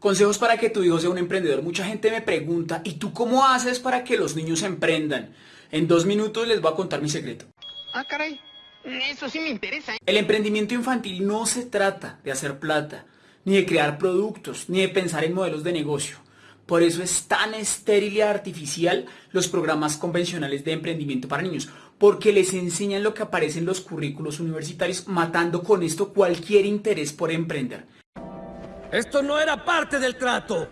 Consejos para que tu hijo sea un emprendedor. Mucha gente me pregunta, ¿y tú cómo haces para que los niños emprendan? En dos minutos les voy a contar mi secreto. Ah, caray. Eso sí me interesa. ¿eh? El emprendimiento infantil no se trata de hacer plata, ni de crear productos, ni de pensar en modelos de negocio. Por eso es tan estéril y artificial los programas convencionales de emprendimiento para niños, porque les enseñan lo que aparece en los currículos universitarios, matando con esto cualquier interés por emprender. Esto no era parte del trato.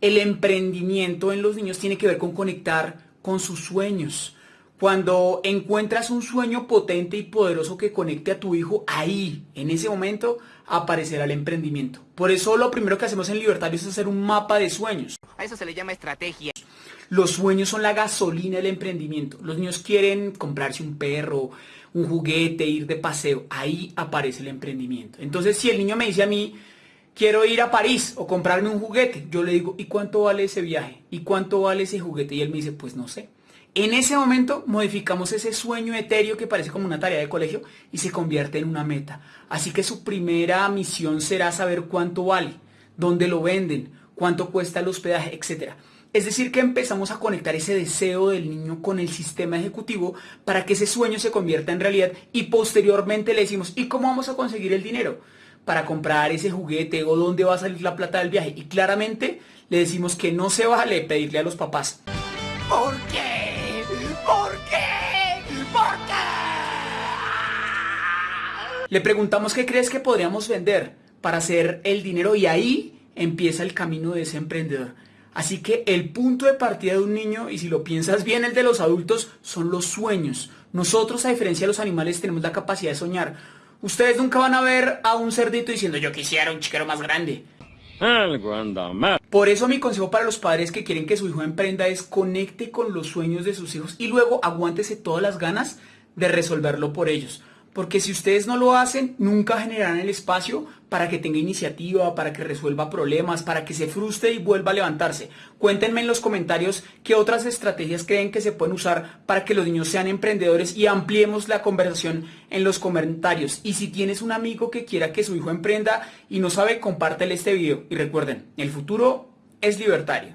El emprendimiento en los niños tiene que ver con conectar con sus sueños. Cuando encuentras un sueño potente y poderoso que conecte a tu hijo, ahí, en ese momento, aparecerá el emprendimiento. Por eso lo primero que hacemos en Libertarios es hacer un mapa de sueños. A eso se le llama estrategia. Los sueños son la gasolina del emprendimiento. Los niños quieren comprarse un perro, un juguete, ir de paseo. Ahí aparece el emprendimiento. Entonces, si el niño me dice a mí, quiero ir a París o comprarme un juguete. Yo le digo, ¿y cuánto vale ese viaje? ¿Y cuánto vale ese juguete? Y él me dice, pues no sé. En ese momento modificamos ese sueño etéreo que parece como una tarea de colegio y se convierte en una meta. Así que su primera misión será saber cuánto vale, dónde lo venden, cuánto cuesta el hospedaje, etc. Es decir, que empezamos a conectar ese deseo del niño con el sistema ejecutivo para que ese sueño se convierta en realidad y posteriormente le decimos, ¿y cómo vamos a conseguir el dinero? Para comprar ese juguete o dónde va a salir la plata del viaje. Y claramente le decimos que no se vale pedirle a los papás. ¿Por qué? ¿Por qué? ¿Por qué? Le preguntamos qué crees que podríamos vender para hacer el dinero y ahí empieza el camino de ese emprendedor. Así que el punto de partida de un niño, y si lo piensas bien el de los adultos, son los sueños. Nosotros, a diferencia de los animales, tenemos la capacidad de soñar. Ustedes nunca van a ver a un cerdito diciendo yo quisiera un chiquero más grande. Algo anda mal. Por eso mi consejo para los padres que quieren que su hijo emprenda es conecte con los sueños de sus hijos y luego aguántese todas las ganas de resolverlo por ellos. Porque si ustedes no lo hacen, nunca generarán el espacio para que tenga iniciativa, para que resuelva problemas, para que se frustre y vuelva a levantarse. Cuéntenme en los comentarios qué otras estrategias creen que se pueden usar para que los niños sean emprendedores y ampliemos la conversación en los comentarios. Y si tienes un amigo que quiera que su hijo emprenda y no sabe, compártele este video. Y recuerden, el futuro es libertario.